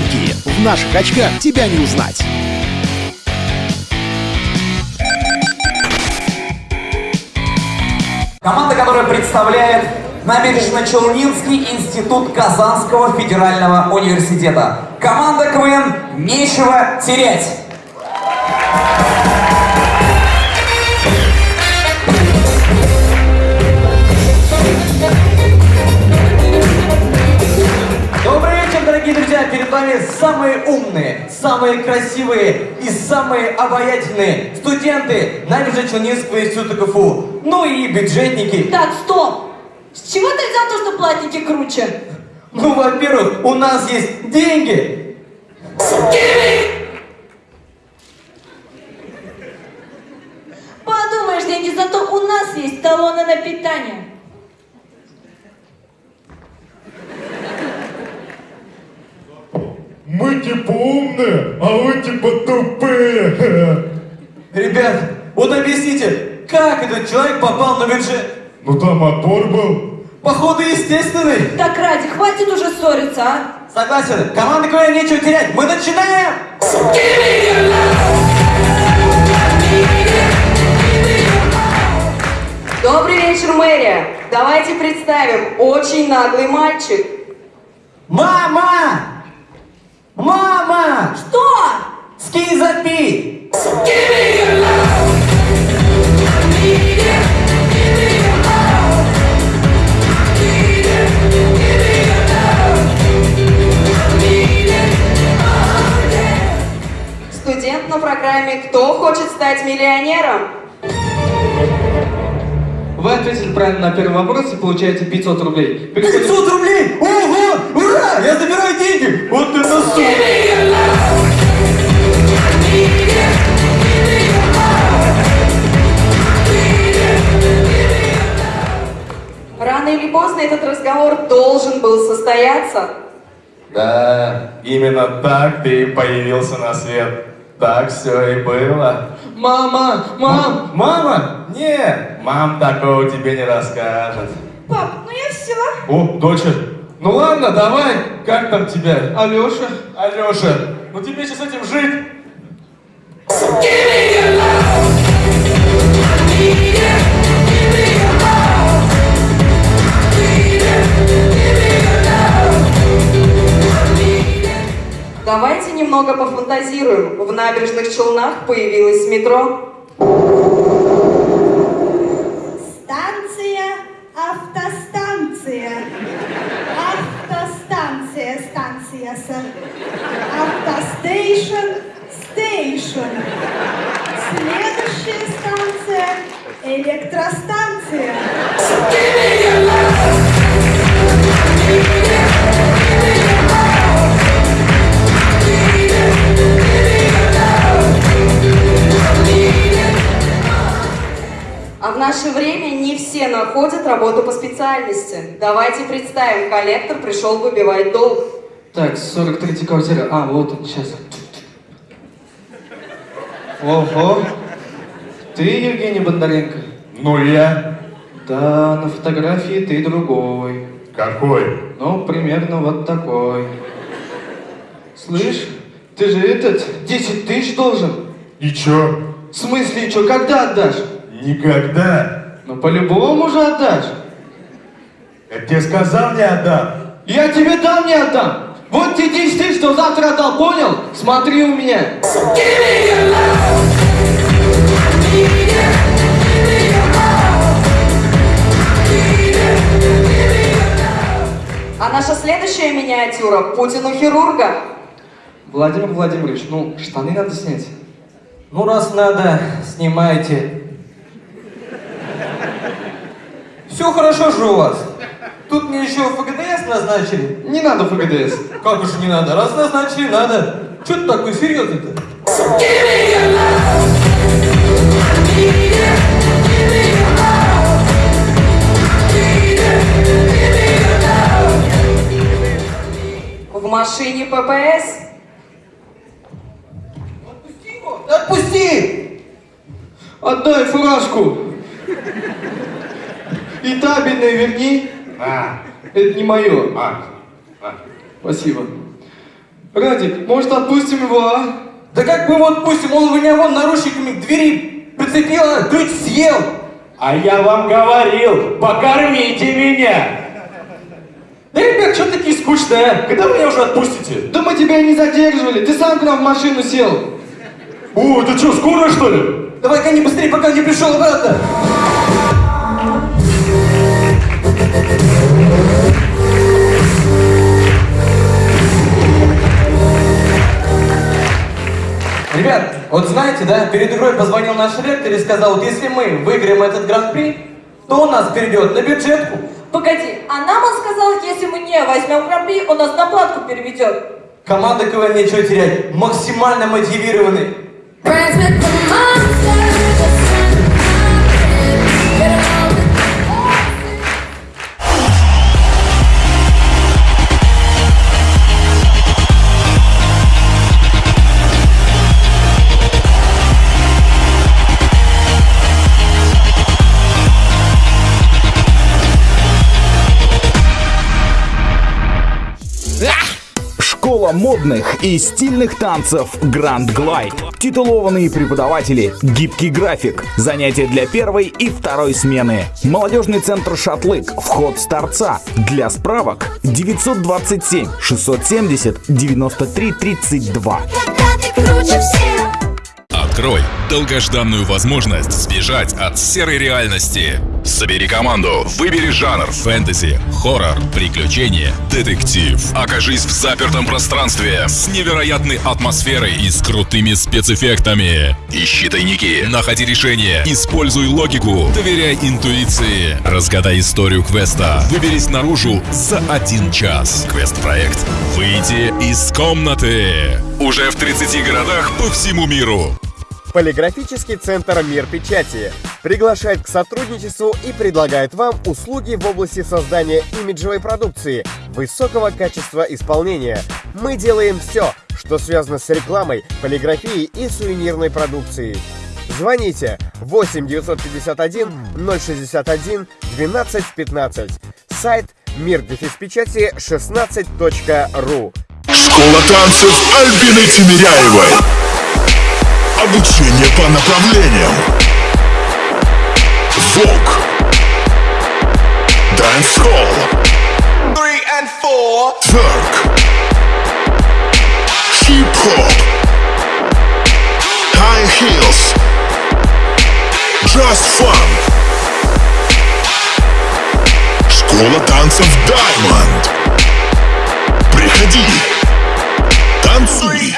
Фанки. В наших очках тебя не узнать. Команда, которая представляет Набережно-Челнинский институт Казанского федерального университета. Команда КВН «Нечего терять». Вами самые умные, самые красивые и самые обаятельные студенты Набережно-Челнинского института КФУ. Ну и бюджетники. Так, стоп! С чего ты взял то, что платники круче? Ну, во-первых, у нас есть деньги. Подумаешь, деньги, зато у нас есть талоны на питание. Мы типа умные, а вы типа тупые. Ребят, вот объясните, как этот человек попал на бюджет? Ну там отбор был. Походу, естественный. Так, Ради, хватит уже ссориться, а? Согласен. Команда КВН нечего терять. Мы начинаем! Добрый вечер, мэрия. Давайте представим, очень наглый мальчик. Мама! Что? Скинь запи! Студент на программе «Кто хочет стать миллионером?» Вы ответили правильно на первый вопрос и получаете 500 рублей. Переходим- 500 рублей! Ого! Ура! Я забираю деньги! Вот это сумма! Или поздно этот разговор должен был состояться. Да, именно так ты появился на свет. Так все и было. Мама, мам, Мама? Не, мам такого тебе не расскажет. Пап, ну я все. О, доча, ну ладно, давай, как там тебя? Алеша. Алеша, ну тебе сейчас с этим жить. Давайте немного пофантазируем. В набережных Челнах появилось метро. Станция, автостанция. Автостанция, станция. с- Автостейшн, стейшн. Следующая станция, электростанция. Наше время не все находят работу по специальности. Давайте представим, коллектор пришел выбивать долг. Так, 43 квартира. А, вот он, сейчас. Ого. Ты Евгений Бондаренко? Ну я. Да, на фотографии ты другой. Какой? Ну, примерно вот такой. Слышь, ты же этот, 10 тысяч должен. И чё? В смысле, что, когда отдашь? Никогда. Ну, по-любому же отдашь. Я тебе сказал, не отдам. Я тебе дам, не отдам. Вот те 10 тысяч, что завтра отдал, понял? Смотри у меня. А наша следующая миниатюра – Путин у хирурга. Владимир Владимирович, ну, штаны надо снять. Ну, раз надо, снимайте. Все хорошо же у вас. Тут мне еще ФГДС назначили. Не надо ФГДС. Как уж не надо? Раз назначили, надо. Че ты такой серьезный-то? В машине ППС. Отпусти его! Отпусти! Отдай фуражку. И табельное верни. На. Это не мое. А. На. Спасибо. Радик, может отпустим его, а? Да как мы его отпустим? Он меня вон наручниками к двери прицепил, а ключ съел. А я вам говорил, покормите меня! Да, ребят, что такие скучные, а? Когда вы меня уже отпустите? Да мы тебя не задерживали, ты сам к нам в машину сел. О, ты что, скоро что ли? Давай-ка не быстрее, пока не пришел обратно. Ребят, вот знаете, да, перед игрой позвонил наш ректор и сказал, вот если мы выиграем этот гран-при, то он нас перейдет на бюджетку. Погоди, а нам он сказал, если мы не возьмем гран-при, он нас на платку переведет. Команда КВН нечего терять, максимально мотивированы. Школа модных и стильных танцев Grand Glide. Титулованные преподаватели, гибкий график, занятия для первой и второй смены. Молодежный центр «Шатлык», вход с торца. Для справок 927 670 93 32. Когда ты круче всех Открой долгожданную возможность сбежать от серой реальности. Собери команду, выбери жанр фэнтези, хоррор, приключения, детектив. Окажись в запертом пространстве с невероятной атмосферой и с крутыми спецэффектами. Ищи тайники, находи решения, используй логику, доверяй интуиции. Разгадай историю квеста. Выберись наружу за один час. Квест-проект «Выйти из комнаты». Уже в 30 городах по всему миру. Полиграфический центр «Мир печати» приглашает к сотрудничеству и предлагает вам услуги в области создания имиджевой продукции высокого качества исполнения. Мы делаем все, что связано с рекламой, полиграфией и сувенирной продукцией. Звоните 8 951 061 12 15. Сайт мир печати 16.ру. Школа танцев Альбины Тимиряевой. Обучение по направлениям Вок Dance Hall Three and four Twerk Hip Hop High Heels Just Fun Школа танцев Diamond Приходи Танцуй